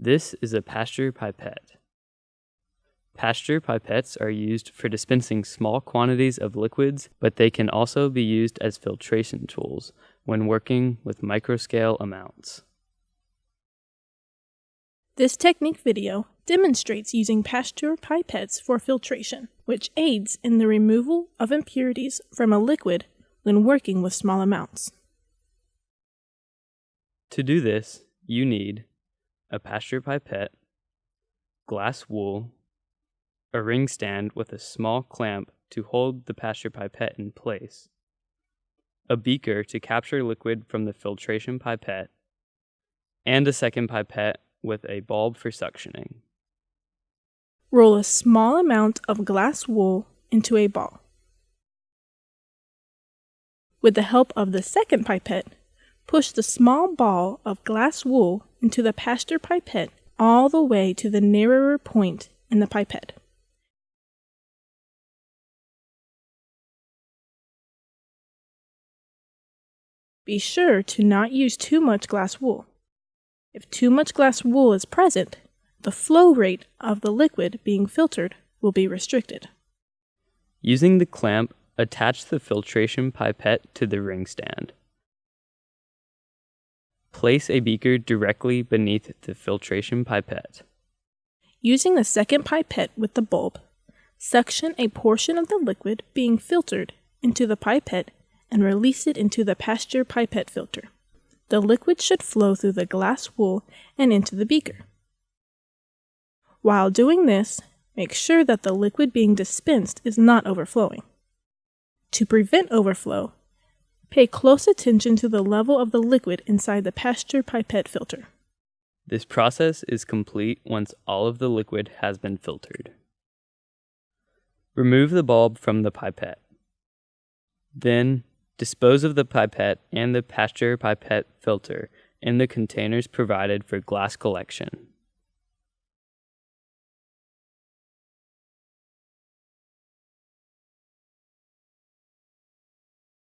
This is a Pasteur pipette. Pasteur pipettes are used for dispensing small quantities of liquids, but they can also be used as filtration tools when working with microscale amounts. This technique video demonstrates using Pasteur pipettes for filtration, which aids in the removal of impurities from a liquid when working with small amounts. To do this, you need a Pasteur pipette, glass wool, a ring stand with a small clamp to hold the Pasteur pipette in place, a beaker to capture liquid from the filtration pipette, and a second pipette with a bulb for suctioning. Roll a small amount of glass wool into a ball. With the help of the second pipette, push the small ball of glass wool into the Pasteur pipette all the way to the narrower point in the pipette. Be sure to not use too much glass wool. If too much glass wool is present, the flow rate of the liquid being filtered will be restricted. Using the clamp, attach the filtration pipette to the ring stand. Place a beaker directly beneath the filtration pipette. Using the second pipette with the bulb, suction a portion of the liquid being filtered into the pipette and release it into the Pasteur pipette filter. The liquid should flow through the glass wool and into the beaker. While doing this, make sure that the liquid being dispensed is not overflowing. To prevent overflow, pay close attention to the level of the liquid inside the Pasteur pipette filter. This process is complete once all of the liquid has been filtered. Remove the bulb from the pipette. Then, Dispose of the pipette and the Pasteur pipette filter in the containers provided for glass collection.